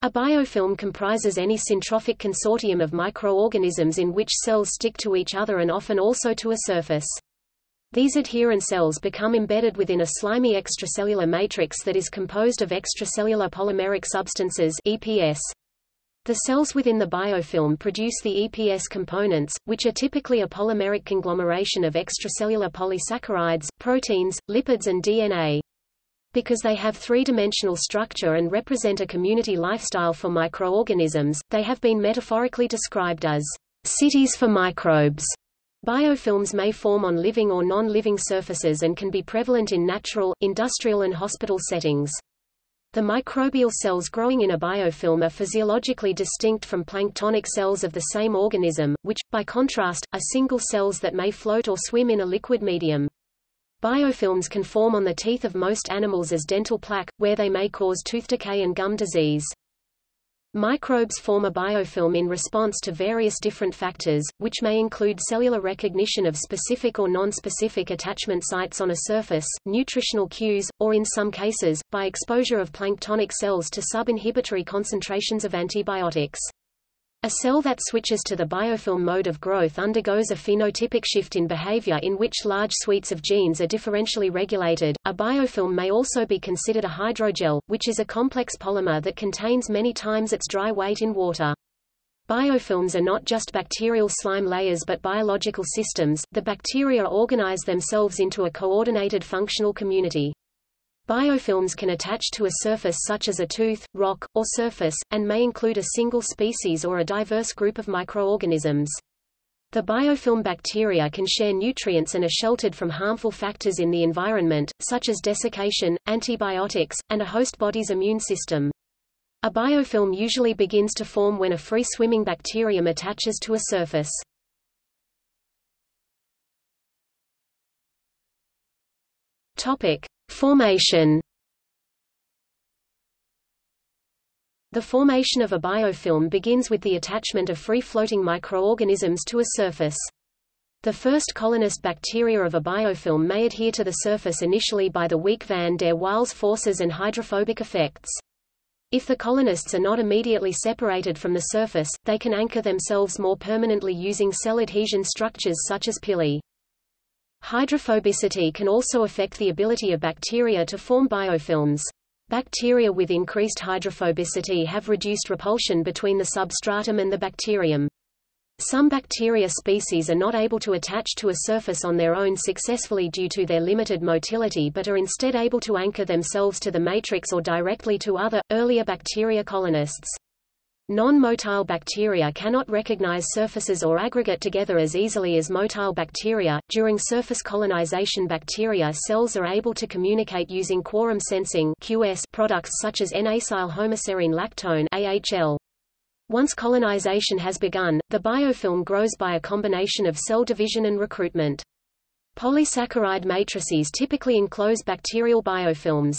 A biofilm comprises any syntrophic consortium of microorganisms in which cells stick to each other and often also to a surface. These adherent cells become embedded within a slimy extracellular matrix that is composed of extracellular polymeric substances EPS. The cells within the biofilm produce the EPS components, which are typically a polymeric conglomeration of extracellular polysaccharides, proteins, lipids and DNA. Because they have three-dimensional structure and represent a community lifestyle for microorganisms, they have been metaphorically described as cities for microbes. Biofilms may form on living or non-living surfaces and can be prevalent in natural, industrial and hospital settings. The microbial cells growing in a biofilm are physiologically distinct from planktonic cells of the same organism, which, by contrast, are single cells that may float or swim in a liquid medium. Biofilms can form on the teeth of most animals as dental plaque, where they may cause tooth decay and gum disease. Microbes form a biofilm in response to various different factors, which may include cellular recognition of specific or non-specific attachment sites on a surface, nutritional cues, or in some cases, by exposure of planktonic cells to sub-inhibitory concentrations of antibiotics. A cell that switches to the biofilm mode of growth undergoes a phenotypic shift in behavior in which large suites of genes are differentially regulated. A biofilm may also be considered a hydrogel, which is a complex polymer that contains many times its dry weight in water. Biofilms are not just bacterial slime layers but biological systems. The bacteria organize themselves into a coordinated functional community. Biofilms can attach to a surface such as a tooth, rock, or surface, and may include a single species or a diverse group of microorganisms. The biofilm bacteria can share nutrients and are sheltered from harmful factors in the environment, such as desiccation, antibiotics, and a host body's immune system. A biofilm usually begins to form when a free-swimming bacterium attaches to a surface. Topic: Formation The formation of a biofilm begins with the attachment of free-floating microorganisms to a surface. The first colonist bacteria of a biofilm may adhere to the surface initially by the weak van der Waals forces and hydrophobic effects. If the colonists are not immediately separated from the surface, they can anchor themselves more permanently using cell adhesion structures such as pili. Hydrophobicity can also affect the ability of bacteria to form biofilms. Bacteria with increased hydrophobicity have reduced repulsion between the substratum and the bacterium. Some bacteria species are not able to attach to a surface on their own successfully due to their limited motility but are instead able to anchor themselves to the matrix or directly to other, earlier bacteria colonists. Non-motile bacteria cannot recognize surfaces or aggregate together as easily as motile bacteria. During surface colonization bacteria cells are able to communicate using quorum sensing QS products such as N-acyl homoserine lactone AHL. Once colonization has begun, the biofilm grows by a combination of cell division and recruitment. Polysaccharide matrices typically enclose bacterial biofilms.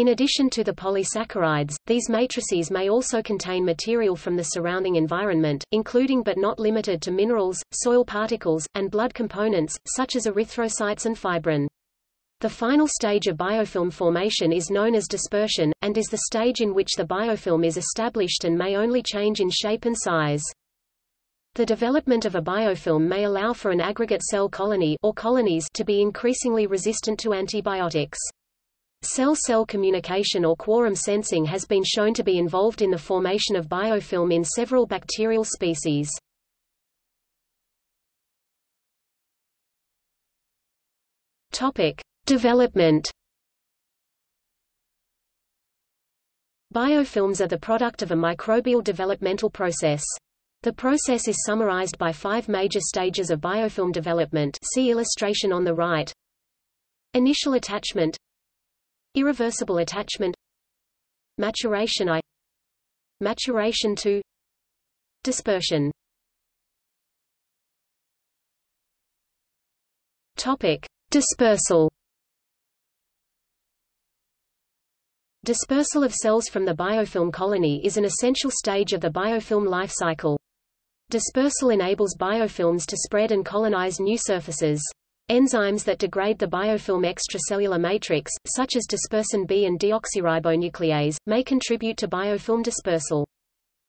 In addition to the polysaccharides, these matrices may also contain material from the surrounding environment, including but not limited to minerals, soil particles, and blood components, such as erythrocytes and fibrin. The final stage of biofilm formation is known as dispersion, and is the stage in which the biofilm is established and may only change in shape and size. The development of a biofilm may allow for an aggregate cell colony or colonies to be increasingly resistant to antibiotics. Cell-cell communication or quorum sensing has been shown to be involved in the formation of biofilm in several bacterial species. Topic: Development. Biofilms are the product of a microbial developmental process. The process is summarized by five major stages of biofilm development see illustration on the right. Initial attachment Irreversible attachment Maturation I Maturation to Dispersion Topic. Dispersal Dispersal of cells from the biofilm colony is an essential stage of the biofilm life cycle. Dispersal enables biofilms to spread and colonize new surfaces. Enzymes that degrade the biofilm extracellular matrix, such as dispersin B and deoxyribonuclease, may contribute to biofilm dispersal.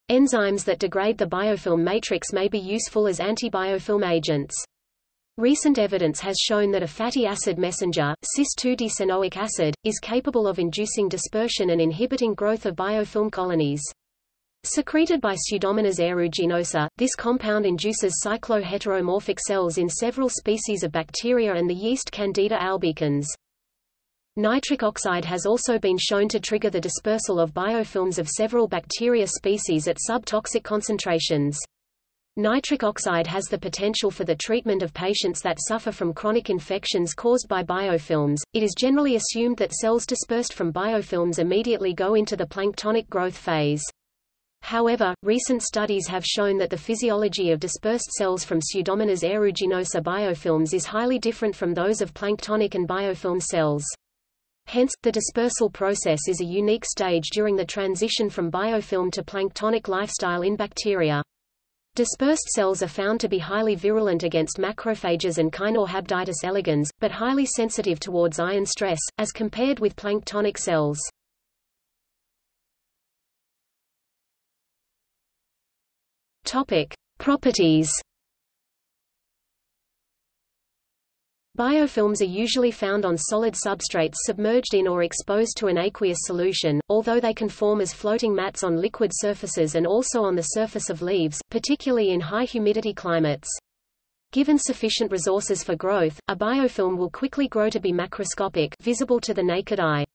Enzymes that degrade the biofilm matrix may be useful as antibiofilm agents. Recent evidence has shown that a fatty acid messenger, cis-2-decenoic acid, is capable of inducing dispersion and inhibiting growth of biofilm colonies. Secreted by Pseudomonas aeruginosa, this compound induces cycloheteromorphic cells in several species of bacteria and the yeast Candida albicans. Nitric oxide has also been shown to trigger the dispersal of biofilms of several bacteria species at subtoxic concentrations. Nitric oxide has the potential for the treatment of patients that suffer from chronic infections caused by biofilms. It is generally assumed that cells dispersed from biofilms immediately go into the planktonic growth phase. However, recent studies have shown that the physiology of dispersed cells from Pseudomonas aeruginosa biofilms is highly different from those of planktonic and biofilm cells. Hence, the dispersal process is a unique stage during the transition from biofilm to planktonic lifestyle in bacteria. Dispersed cells are found to be highly virulent against macrophages and Caenorhabditis elegans, but highly sensitive towards ion stress, as compared with planktonic cells. Topic. Properties Biofilms are usually found on solid substrates submerged in or exposed to an aqueous solution, although they can form as floating mats on liquid surfaces and also on the surface of leaves, particularly in high humidity climates. Given sufficient resources for growth, a biofilm will quickly grow to be macroscopic visible to the naked eye.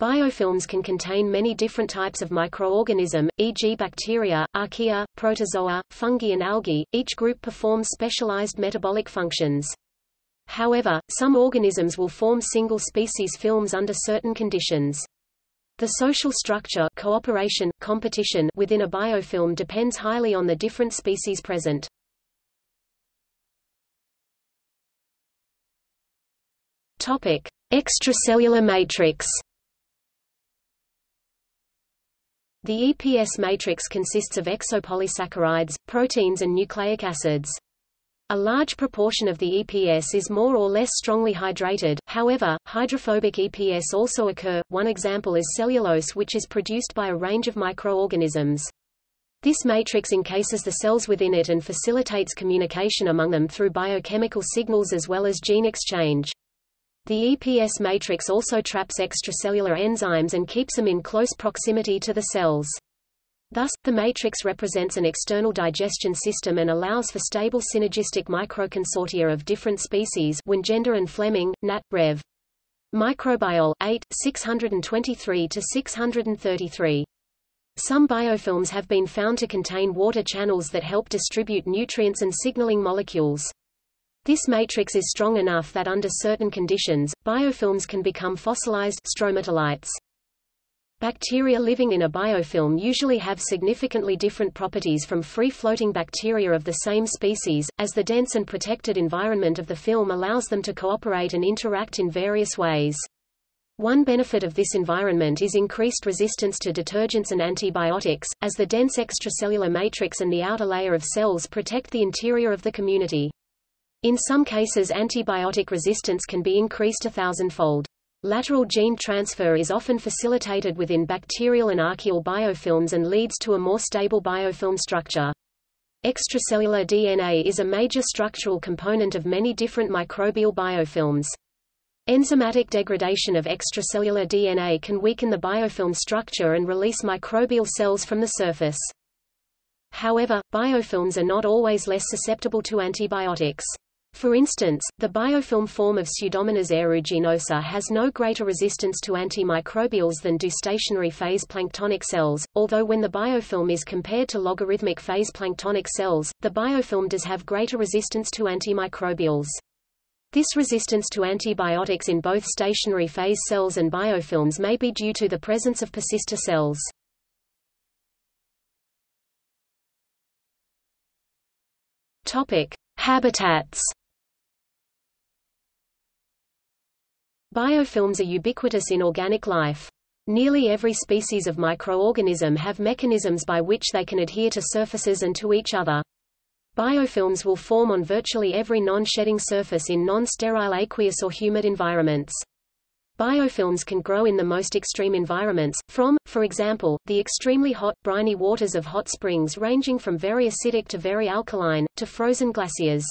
Biofilms can contain many different types of microorganism, e.g. bacteria, archaea, protozoa, fungi and algae, each group performs specialized metabolic functions. However, some organisms will form single-species films under certain conditions. The social structure cooperation, competition within a biofilm depends highly on the different species present. Topic: Extracellular matrix. The EPS matrix consists of exopolysaccharides, proteins and nucleic acids. A large proportion of the EPS is more or less strongly hydrated, however, hydrophobic EPS also occur. One example is cellulose which is produced by a range of microorganisms. This matrix encases the cells within it and facilitates communication among them through biochemical signals as well as gene exchange. The EPS matrix also traps extracellular enzymes and keeps them in close proximity to the cells. Thus, the matrix represents an external digestion system and allows for stable synergistic microconsortia of different species Wingender and Flemming, Nat. Rev. Microbiol, 8, 623–633. Some biofilms have been found to contain water channels that help distribute nutrients and signaling molecules. This matrix is strong enough that under certain conditions, biofilms can become fossilized stromatolites. Bacteria living in a biofilm usually have significantly different properties from free-floating bacteria of the same species, as the dense and protected environment of the film allows them to cooperate and interact in various ways. One benefit of this environment is increased resistance to detergents and antibiotics, as the dense extracellular matrix and the outer layer of cells protect the interior of the community. In some cases antibiotic resistance can be increased a thousandfold. Lateral gene transfer is often facilitated within bacterial and archaeal biofilms and leads to a more stable biofilm structure. Extracellular DNA is a major structural component of many different microbial biofilms. Enzymatic degradation of extracellular DNA can weaken the biofilm structure and release microbial cells from the surface. However, biofilms are not always less susceptible to antibiotics. For instance, the biofilm form of Pseudomonas aeruginosa has no greater resistance to antimicrobials than do stationary phase planktonic cells, although when the biofilm is compared to logarithmic phase planktonic cells, the biofilm does have greater resistance to antimicrobials. This resistance to antibiotics in both stationary phase cells and biofilms may be due to the presence of persister cells. Topic: Habitats Biofilms are ubiquitous in organic life. Nearly every species of microorganism have mechanisms by which they can adhere to surfaces and to each other. Biofilms will form on virtually every non-shedding surface in non-sterile aqueous or humid environments. Biofilms can grow in the most extreme environments, from, for example, the extremely hot, briny waters of hot springs ranging from very acidic to very alkaline, to frozen glaciers.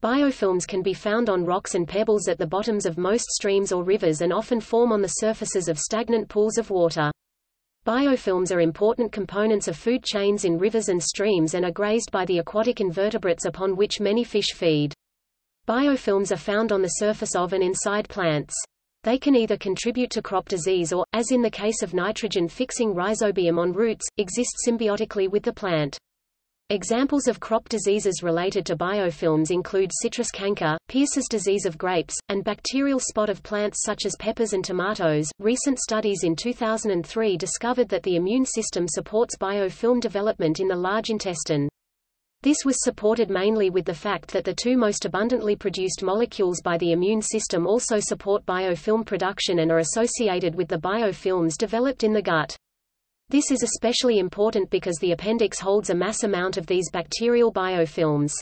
Biofilms can be found on rocks and pebbles at the bottoms of most streams or rivers and often form on the surfaces of stagnant pools of water. Biofilms are important components of food chains in rivers and streams and are grazed by the aquatic invertebrates upon which many fish feed. Biofilms are found on the surface of and inside plants. They can either contribute to crop disease or, as in the case of nitrogen-fixing rhizobium on roots, exist symbiotically with the plant. Examples of crop diseases related to biofilms include citrus canker, Pierce's disease of grapes, and bacterial spot of plants such as peppers and tomatoes. Recent studies in 2003 discovered that the immune system supports biofilm development in the large intestine. This was supported mainly with the fact that the two most abundantly produced molecules by the immune system also support biofilm production and are associated with the biofilms developed in the gut. This is especially important because the appendix holds a mass amount of these bacterial biofilms.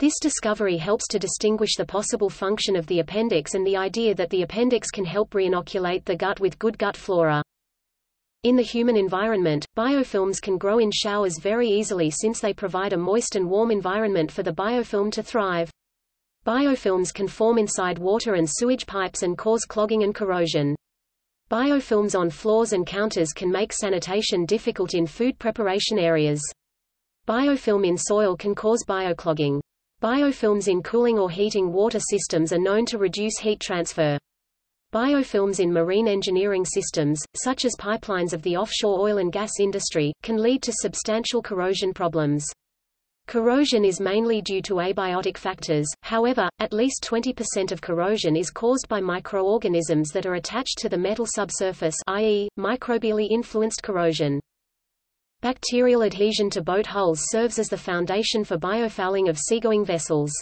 This discovery helps to distinguish the possible function of the appendix and the idea that the appendix can help reinoculate the gut with good gut flora. In the human environment, biofilms can grow in showers very easily since they provide a moist and warm environment for the biofilm to thrive. Biofilms can form inside water and sewage pipes and cause clogging and corrosion. Biofilms on floors and counters can make sanitation difficult in food preparation areas. Biofilm in soil can cause bioclogging. Biofilms in cooling or heating water systems are known to reduce heat transfer. Biofilms in marine engineering systems, such as pipelines of the offshore oil and gas industry, can lead to substantial corrosion problems. Corrosion is mainly due to abiotic factors, however, at least 20% of corrosion is caused by microorganisms that are attached to the metal subsurface i.e., microbially influenced corrosion. Bacterial adhesion to boat hulls serves as the foundation for biofouling of seagoing vessels.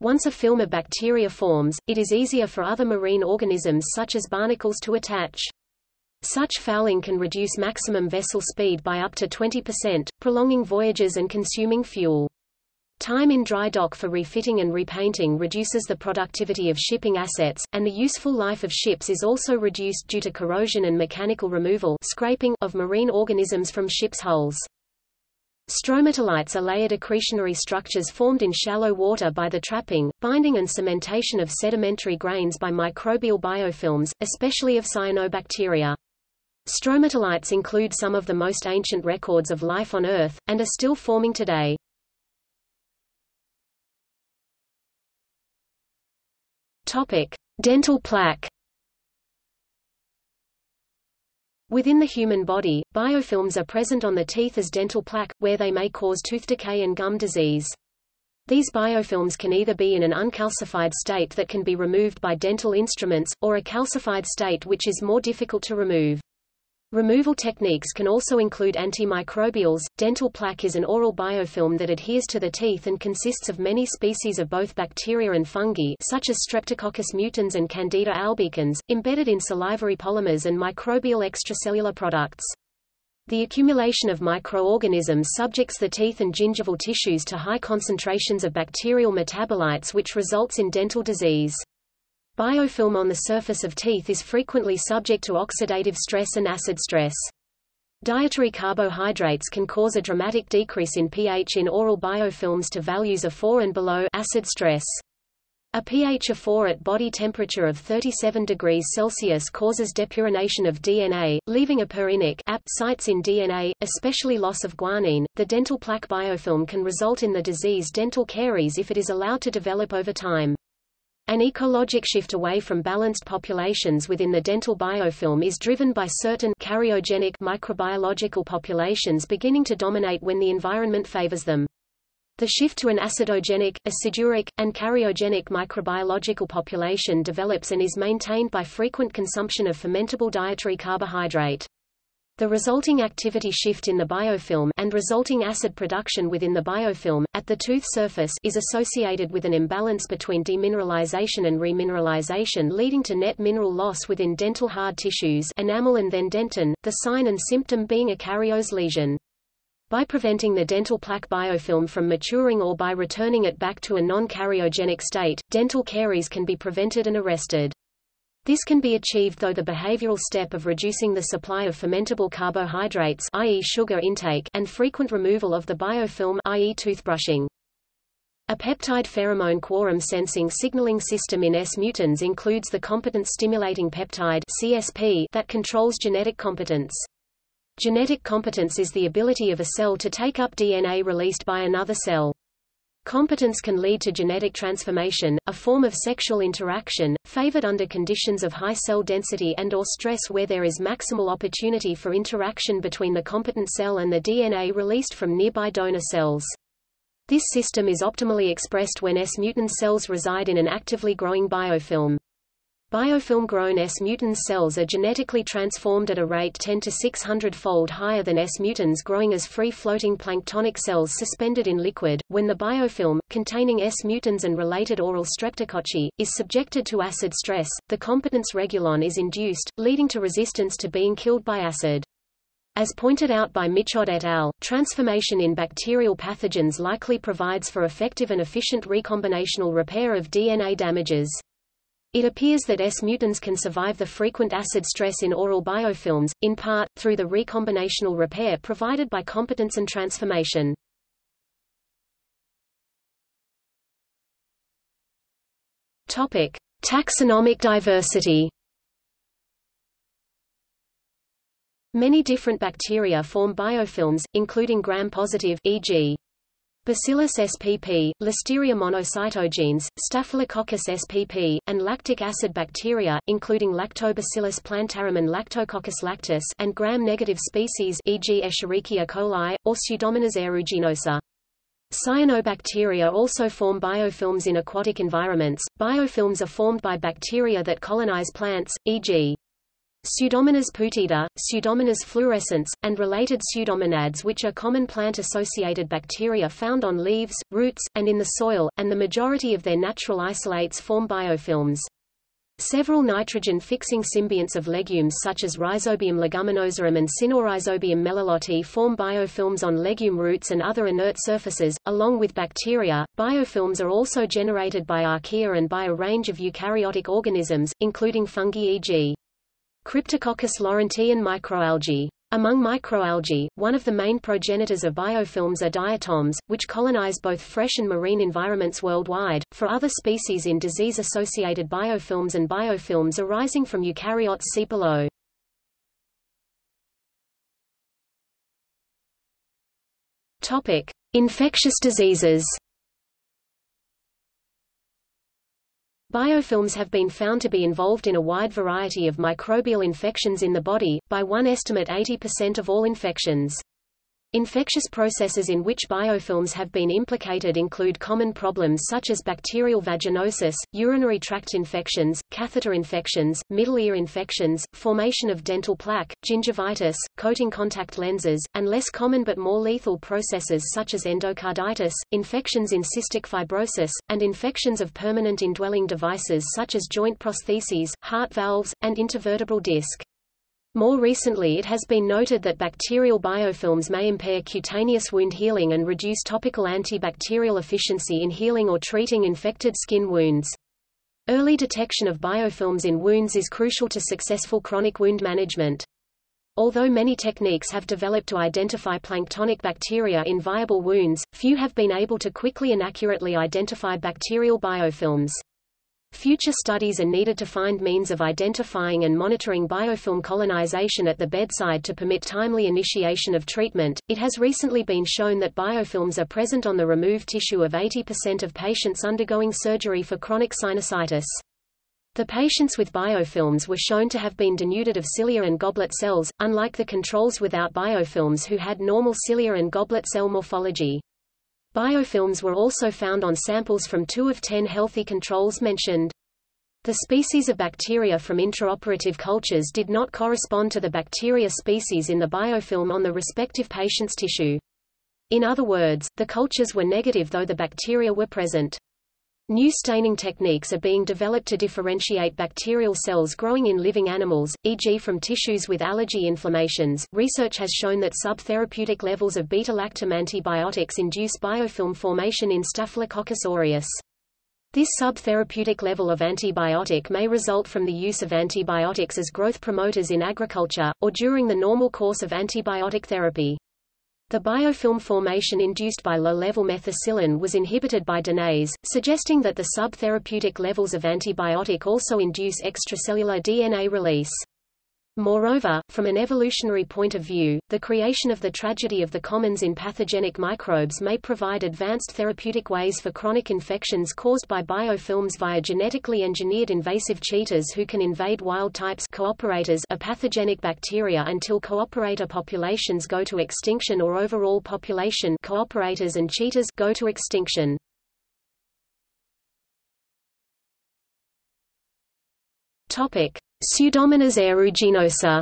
Once a film of bacteria forms, it is easier for other marine organisms such as barnacles to attach. Such fouling can reduce maximum vessel speed by up to 20%, prolonging voyages and consuming fuel. Time in dry dock for refitting and repainting reduces the productivity of shipping assets, and the useful life of ships is also reduced due to corrosion and mechanical removal scraping of marine organisms from ships' hulls. Stromatolites are layered accretionary structures formed in shallow water by the trapping, binding and cementation of sedimentary grains by microbial biofilms, especially of cyanobacteria. Stromatolites include some of the most ancient records of life on Earth, and are still forming today. Dental plaque Within the human body, biofilms are present on the teeth as dental plaque, where they may cause tooth decay and gum disease. These biofilms can either be in an uncalcified state that can be removed by dental instruments, or a calcified state which is more difficult to remove. Removal techniques can also include antimicrobials. Dental plaque is an oral biofilm that adheres to the teeth and consists of many species of both bacteria and fungi such as Streptococcus mutans and Candida albicans, embedded in salivary polymers and microbial extracellular products. The accumulation of microorganisms subjects the teeth and gingival tissues to high concentrations of bacterial metabolites which results in dental disease. Biofilm on the surface of teeth is frequently subject to oxidative stress and acid stress. Dietary carbohydrates can cause a dramatic decrease in pH in oral biofilms to values of 4 and below acid stress. A pH of 4 at body temperature of 37 degrees Celsius causes depurination of DNA, leaving apurinic AP sites in DNA, especially loss of guanine. The dental plaque biofilm can result in the disease dental caries if it is allowed to develop over time. An ecologic shift away from balanced populations within the dental biofilm is driven by certain cariogenic microbiological populations beginning to dominate when the environment favors them. The shift to an acidogenic, aciduric, and cariogenic microbiological population develops and is maintained by frequent consumption of fermentable dietary carbohydrate. The resulting activity shift in the biofilm and resulting acid production within the biofilm, at the tooth surface is associated with an imbalance between demineralization and remineralization leading to net mineral loss within dental hard tissues enamel and then dentin, the sign and symptom being a carious lesion. By preventing the dental plaque biofilm from maturing or by returning it back to a non-cariogenic state, dental caries can be prevented and arrested. This can be achieved though the behavioral step of reducing the supply of fermentable carbohydrates i.e. sugar intake and frequent removal of the biofilm i.e. toothbrushing. A peptide pheromone quorum sensing signaling system in S mutans includes the competence stimulating peptide CSP that controls genetic competence. Genetic competence is the ability of a cell to take up DNA released by another cell. Competence can lead to genetic transformation, a form of sexual interaction, favored under conditions of high cell density and or stress where there is maximal opportunity for interaction between the competent cell and the DNA released from nearby donor cells. This system is optimally expressed when S mutans cells reside in an actively growing biofilm. Biofilm-grown S mutans cells are genetically transformed at a rate 10 to 600-fold higher than S mutans growing as free-floating planktonic cells suspended in liquid. When the biofilm, containing S mutans and related oral streptococci, is subjected to acid stress, the competence regulon is induced, leading to resistance to being killed by acid. As pointed out by Michod et al., transformation in bacterial pathogens likely provides for effective and efficient recombinational repair of DNA damages. It appears that S mutans can survive the frequent acid stress in oral biofilms, in part, through the recombinational repair provided by competence and transformation. Topic. Taxonomic diversity Many different bacteria form biofilms, including gram-positive e.g. Bacillus spp, Listeria monocytogenes, Staphylococcus spp, and lactic acid bacteria, including Lactobacillus plantarum and Lactococcus lactis and gram-negative species e.g. Escherichia coli, or Pseudomonas aeruginosa. Cyanobacteria also form biofilms in aquatic environments. Biofilms are formed by bacteria that colonize plants, e.g. Pseudomonas putida, Pseudomonas fluorescens, and related pseudomonads which are common plant-associated bacteria found on leaves, roots, and in the soil, and the majority of their natural isolates form biofilms. Several nitrogen-fixing symbionts of legumes such as Rhizobium leguminosarum and Sinorhizobium meliloti form biofilms on legume roots and other inert surfaces. Along with bacteria, biofilms are also generated by archaea and by a range of eukaryotic organisms, including fungi e.g. Cryptococcus laurentii and microalgae. Among microalgae, one of the main progenitors of biofilms are diatoms, which colonize both fresh and marine environments worldwide. For other species in disease-associated biofilms and biofilms arising from eukaryotes see below. Topic: Infectious diseases. Biofilms have been found to be involved in a wide variety of microbial infections in the body, by one estimate 80% of all infections. Infectious processes in which biofilms have been implicated include common problems such as bacterial vaginosis, urinary tract infections, catheter infections, middle ear infections, formation of dental plaque, gingivitis, coating contact lenses, and less common but more lethal processes such as endocarditis, infections in cystic fibrosis, and infections of permanent indwelling devices such as joint prostheses, heart valves, and intervertebral disc. More recently it has been noted that bacterial biofilms may impair cutaneous wound healing and reduce topical antibacterial efficiency in healing or treating infected skin wounds. Early detection of biofilms in wounds is crucial to successful chronic wound management. Although many techniques have developed to identify planktonic bacteria in viable wounds, few have been able to quickly and accurately identify bacterial biofilms. Future studies are needed to find means of identifying and monitoring biofilm colonization at the bedside to permit timely initiation of treatment. It has recently been shown that biofilms are present on the removed tissue of 80% of patients undergoing surgery for chronic sinusitis. The patients with biofilms were shown to have been denuded of cilia and goblet cells, unlike the controls without biofilms who had normal cilia and goblet cell morphology. Biofilms were also found on samples from two of ten healthy controls mentioned. The species of bacteria from intraoperative cultures did not correspond to the bacteria species in the biofilm on the respective patient's tissue. In other words, the cultures were negative though the bacteria were present. New staining techniques are being developed to differentiate bacterial cells growing in living animals, e.g. from tissues with allergy inflammations. Research has shown that subtherapeutic levels of beta-lactam antibiotics induce biofilm formation in Staphylococcus aureus. This subtherapeutic level of antibiotic may result from the use of antibiotics as growth promoters in agriculture, or during the normal course of antibiotic therapy. The biofilm formation induced by low-level methicillin was inhibited by DNase, suggesting that the subtherapeutic levels of antibiotic also induce extracellular DNA release. Moreover, from an evolutionary point of view, the creation of the tragedy of the commons in pathogenic microbes may provide advanced therapeutic ways for chronic infections caused by biofilms via genetically engineered invasive cheaters who can invade wild types cooperators of pathogenic bacteria until cooperator populations go to extinction or overall population cooperators and cheaters go to extinction. Topic: Pseudomonas aeruginosa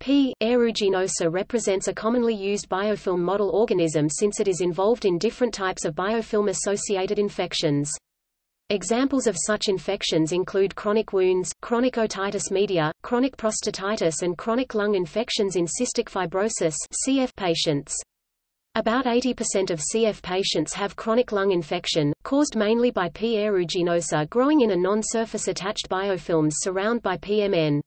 P. aeruginosa represents a commonly used biofilm model organism since it is involved in different types of biofilm-associated infections. Examples of such infections include chronic wounds, chronic otitis media, chronic prostatitis and chronic lung infections in cystic fibrosis CF patients. About 80% of CF patients have chronic lung infection, caused mainly by P. aeruginosa growing in a non-surface attached biofilms surround by PMN.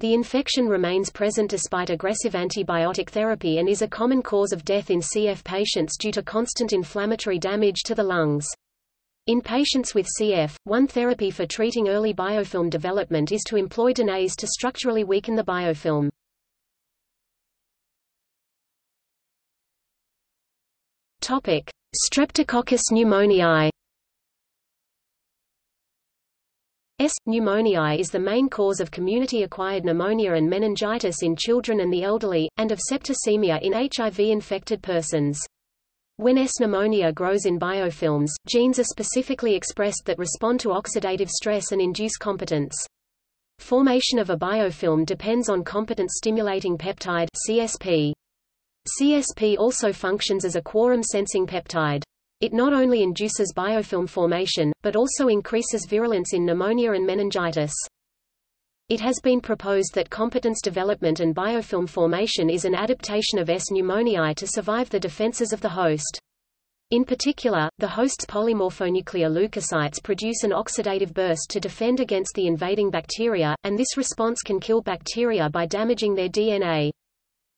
The infection remains present despite aggressive antibiotic therapy and is a common cause of death in CF patients due to constant inflammatory damage to the lungs. In patients with CF, one therapy for treating early biofilm development is to employ DNase to structurally weaken the biofilm. Topic: Streptococcus pneumoniae. S. pneumoniae is the main cause of community-acquired pneumonia and meningitis in children and the elderly, and of septicemia in HIV-infected persons. When S. pneumonia grows in biofilms, genes are specifically expressed that respond to oxidative stress and induce competence. Formation of a biofilm depends on competent stimulating peptide CSP. CSP also functions as a quorum-sensing peptide. It not only induces biofilm formation, but also increases virulence in pneumonia and meningitis. It has been proposed that competence development and biofilm formation is an adaptation of S. pneumoniae to survive the defenses of the host. In particular, the host's polymorphonuclear leukocytes produce an oxidative burst to defend against the invading bacteria, and this response can kill bacteria by damaging their DNA.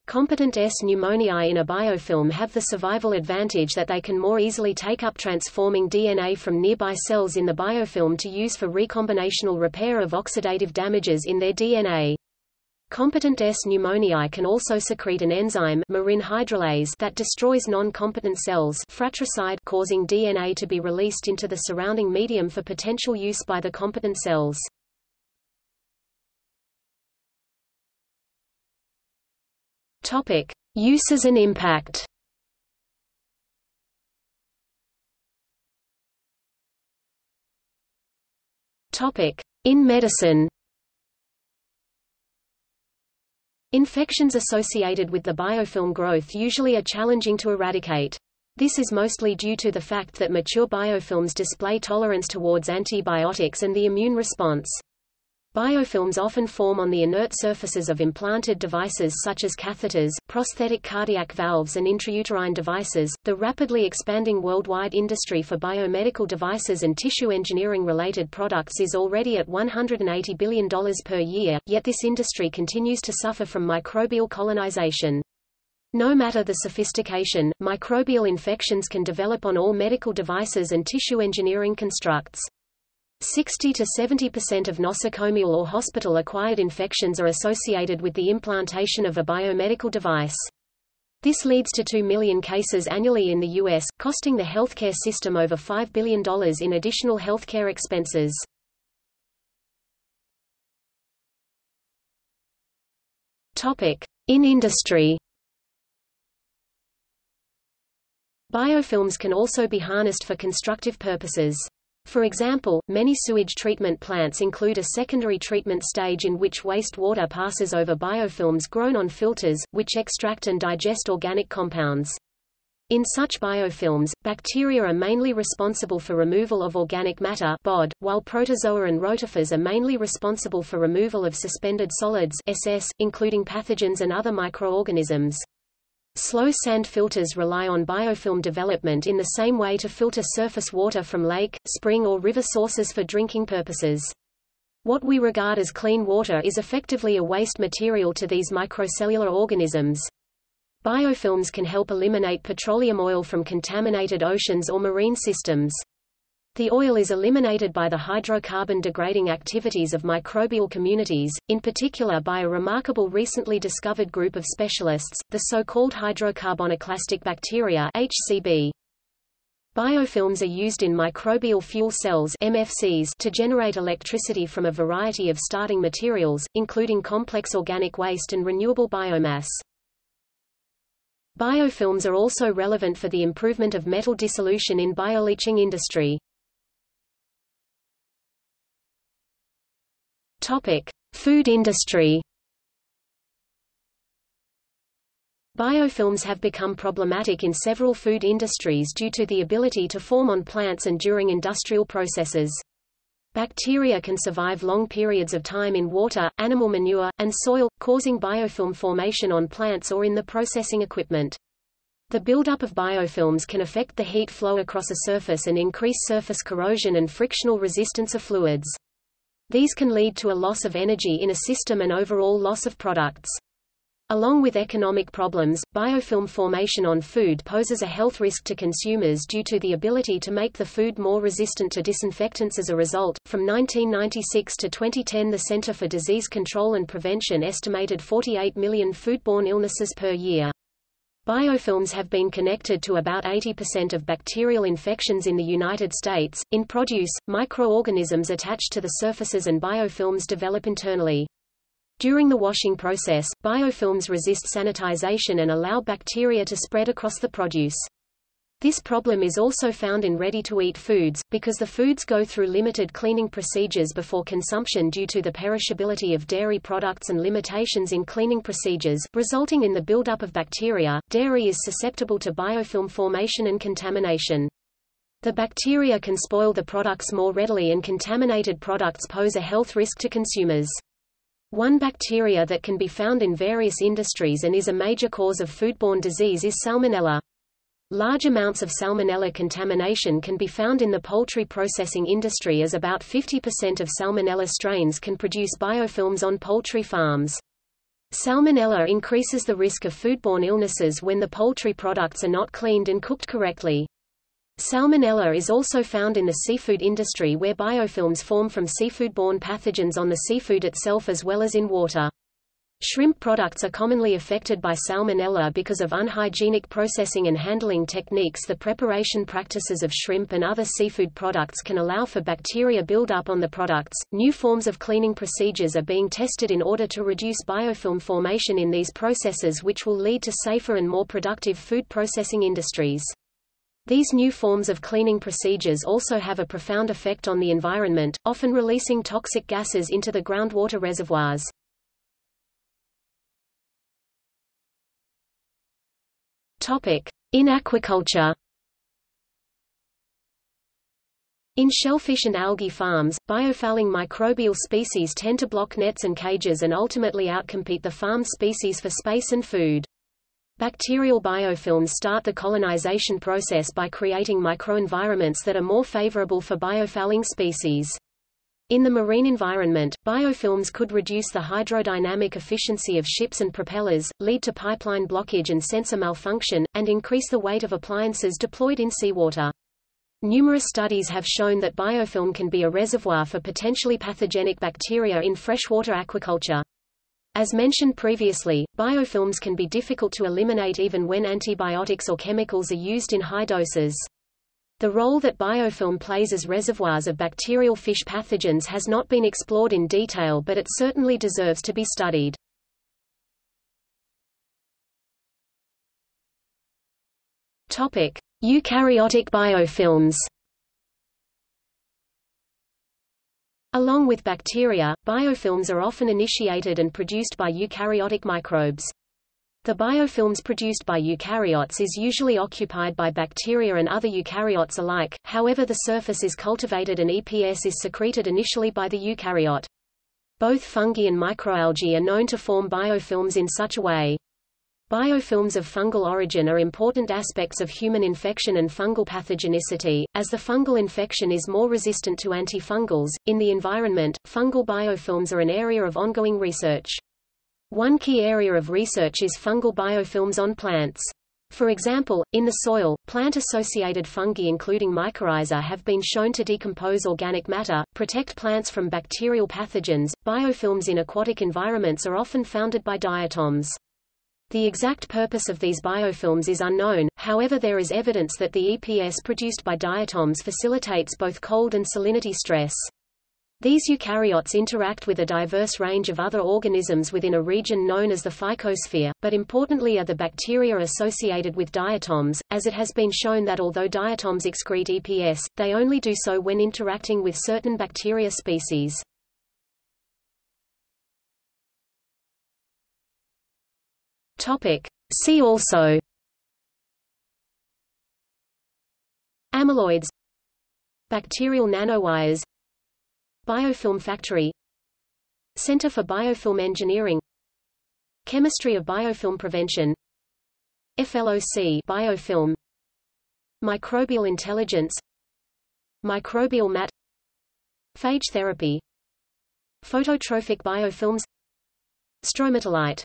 Competent S. pneumoniae in a biofilm have the survival advantage that they can more easily take up transforming DNA from nearby cells in the biofilm to use for recombinational repair of oxidative damages in their DNA. Competent S. pneumoniae can also secrete an enzyme murein hydrolase that destroys non-competent cells fratricide causing DNA to be released into the surrounding medium for potential use by the competent cells. Topic: Uses and impact. Topic: In medicine. Infections associated with the biofilm growth usually are challenging to eradicate. This is mostly due to the fact that mature biofilms display tolerance towards antibiotics and the immune response. Biofilms often form on the inert surfaces of implanted devices such as catheters, prosthetic cardiac valves, and intrauterine devices. The rapidly expanding worldwide industry for biomedical devices and tissue engineering related products is already at $180 billion per year, yet this industry continues to suffer from microbial colonization. No matter the sophistication, microbial infections can develop on all medical devices and tissue engineering constructs. 60 to 70% of nosocomial or hospital-acquired infections are associated with the implantation of a biomedical device. This leads to 2 million cases annually in the U.S., costing the healthcare system over $5 billion in additional healthcare expenses. In industry Biofilms can also be harnessed for constructive purposes. For example, many sewage treatment plants include a secondary treatment stage in which wastewater passes over biofilms grown on filters, which extract and digest organic compounds. In such biofilms, bacteria are mainly responsible for removal of organic matter BOD, while protozoa and rotifers are mainly responsible for removal of suspended solids SS, including pathogens and other microorganisms. Slow sand filters rely on biofilm development in the same way to filter surface water from lake, spring or river sources for drinking purposes. What we regard as clean water is effectively a waste material to these microcellular organisms. Biofilms can help eliminate petroleum oil from contaminated oceans or marine systems. The oil is eliminated by the hydrocarbon degrading activities of microbial communities, in particular by a remarkable recently discovered group of specialists, the so-called hydrocarbonoclastic bacteria HCB. Biofilms are used in microbial fuel cells MFCs to generate electricity from a variety of starting materials, including complex organic waste and renewable biomass. Biofilms are also relevant for the improvement of metal dissolution in bioleaching industry. Topic: Food industry. Biofilms have become problematic in several food industries due to the ability to form on plants and during industrial processes. Bacteria can survive long periods of time in water, animal manure, and soil, causing biofilm formation on plants or in the processing equipment. The buildup of biofilms can affect the heat flow across a surface and increase surface corrosion and frictional resistance of fluids. These can lead to a loss of energy in a system and overall loss of products. Along with economic problems, biofilm formation on food poses a health risk to consumers due to the ability to make the food more resistant to disinfectants as a result. From 1996 to 2010, the Center for Disease Control and Prevention estimated 48 million foodborne illnesses per year. Biofilms have been connected to about 80% of bacterial infections in the United States. In produce, microorganisms attached to the surfaces and biofilms develop internally. During the washing process, biofilms resist sanitization and allow bacteria to spread across the produce. This problem is also found in ready-to-eat foods, because the foods go through limited cleaning procedures before consumption due to the perishability of dairy products and limitations in cleaning procedures, resulting in the buildup of bacteria. Dairy is susceptible to biofilm formation and contamination. The bacteria can spoil the products more readily and contaminated products pose a health risk to consumers. One bacteria that can be found in various industries and is a major cause of foodborne disease is Salmonella. Large amounts of Salmonella contamination can be found in the poultry processing industry as about 50% of Salmonella strains can produce biofilms on poultry farms. Salmonella increases the risk of foodborne illnesses when the poultry products are not cleaned and cooked correctly. Salmonella is also found in the seafood industry where biofilms form from seafood-borne pathogens on the seafood itself as well as in water. Shrimp products are commonly affected by salmonella because of unhygienic processing and handling techniques. The preparation practices of shrimp and other seafood products can allow for bacteria buildup on the products. New forms of cleaning procedures are being tested in order to reduce biofilm formation in these processes, which will lead to safer and more productive food processing industries. These new forms of cleaning procedures also have a profound effect on the environment, often releasing toxic gases into the groundwater reservoirs. In aquaculture In shellfish and algae farms, biofouling microbial species tend to block nets and cages and ultimately outcompete the farm species for space and food. Bacterial biofilms start the colonization process by creating microenvironments that are more favorable for biofouling species. In the marine environment, biofilms could reduce the hydrodynamic efficiency of ships and propellers, lead to pipeline blockage and sensor malfunction, and increase the weight of appliances deployed in seawater. Numerous studies have shown that biofilm can be a reservoir for potentially pathogenic bacteria in freshwater aquaculture. As mentioned previously, biofilms can be difficult to eliminate even when antibiotics or chemicals are used in high doses. The role that biofilm plays as reservoirs of bacterial fish pathogens has not been explored in detail but it certainly deserves to be studied. Topic: Eukaryotic biofilms. Along with bacteria, biofilms are often initiated and produced by eukaryotic microbes. The biofilms produced by eukaryotes is usually occupied by bacteria and other eukaryotes alike, however the surface is cultivated and EPS is secreted initially by the eukaryote. Both fungi and microalgae are known to form biofilms in such a way. Biofilms of fungal origin are important aspects of human infection and fungal pathogenicity, as the fungal infection is more resistant to antifungals. In the environment, fungal biofilms are an area of ongoing research. One key area of research is fungal biofilms on plants. For example, in the soil, plant-associated fungi including mycorrhiza have been shown to decompose organic matter, protect plants from bacterial pathogens. Biofilms in aquatic environments are often founded by diatoms. The exact purpose of these biofilms is unknown, however there is evidence that the EPS produced by diatoms facilitates both cold and salinity stress. These eukaryotes interact with a diverse range of other organisms within a region known as the phycosphere, but importantly are the bacteria associated with diatoms, as it has been shown that although diatoms excrete EPS, they only do so when interacting with certain bacteria species. See also Amyloids Bacterial nanowires Biofilm Factory. Center for Biofilm Engineering. Chemistry of Biofilm Prevention. FLOC biofilm. Microbial intelligence. Microbial mat. Phage therapy. Phototrophic biofilms. Stromatolite